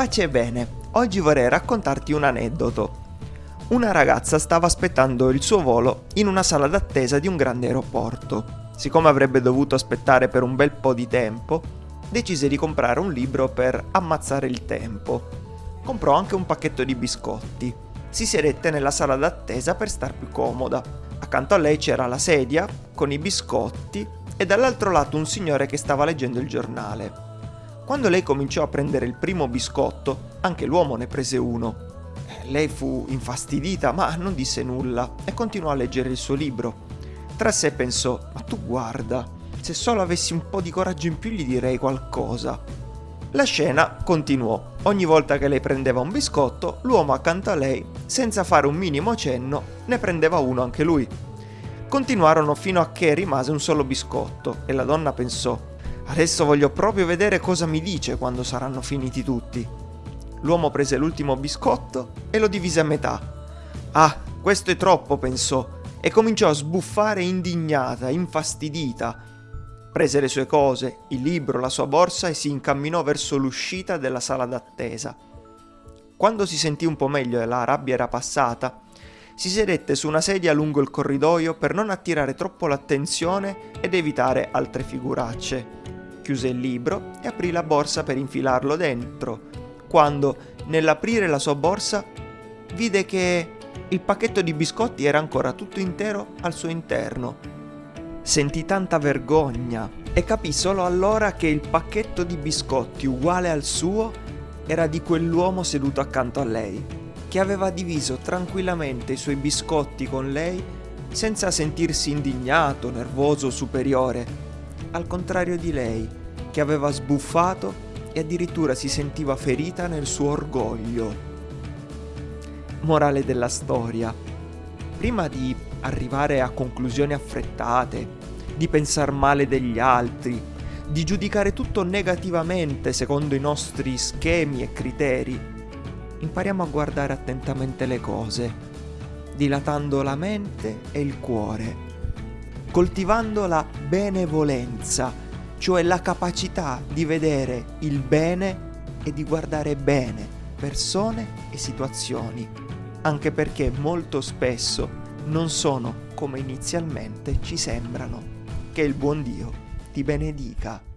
Pace e bene, oggi vorrei raccontarti un aneddoto. Una ragazza stava aspettando il suo volo in una sala d'attesa di un grande aeroporto. Siccome avrebbe dovuto aspettare per un bel po' di tempo, decise di comprare un libro per ammazzare il tempo. Comprò anche un pacchetto di biscotti. Si sedette nella sala d'attesa per star più comoda. Accanto a lei c'era la sedia con i biscotti e dall'altro lato un signore che stava leggendo il giornale. Quando lei cominciò a prendere il primo biscotto, anche l'uomo ne prese uno. Lei fu infastidita, ma non disse nulla e continuò a leggere il suo libro. Tra sé pensò, ma tu guarda, se solo avessi un po' di coraggio in più gli direi qualcosa. La scena continuò. Ogni volta che lei prendeva un biscotto, l'uomo accanto a lei, senza fare un minimo cenno, ne prendeva uno anche lui. Continuarono fino a che rimase un solo biscotto e la donna pensò, adesso voglio proprio vedere cosa mi dice quando saranno finiti tutti. L'uomo prese l'ultimo biscotto e lo divise a metà. Ah, questo è troppo, pensò, e cominciò a sbuffare indignata, infastidita. Prese le sue cose, il libro, la sua borsa e si incamminò verso l'uscita della sala d'attesa. Quando si sentì un po' meglio e la rabbia era passata, si sedette su una sedia lungo il corridoio per non attirare troppo l'attenzione ed evitare altre figuracce. Chiuse il libro e aprì la borsa per infilarlo dentro, quando, nell'aprire la sua borsa, vide che il pacchetto di biscotti era ancora tutto intero al suo interno. Sentì tanta vergogna e capì solo allora che il pacchetto di biscotti uguale al suo era di quell'uomo seduto accanto a lei che aveva diviso tranquillamente i suoi biscotti con lei senza sentirsi indignato, nervoso o superiore, al contrario di lei, che aveva sbuffato e addirittura si sentiva ferita nel suo orgoglio. Morale della storia. Prima di arrivare a conclusioni affrettate, di pensare male degli altri, di giudicare tutto negativamente secondo i nostri schemi e criteri, impariamo a guardare attentamente le cose, dilatando la mente e il cuore, coltivando la benevolenza, cioè la capacità di vedere il bene e di guardare bene persone e situazioni, anche perché molto spesso non sono come inizialmente ci sembrano. Che il buon Dio ti benedica.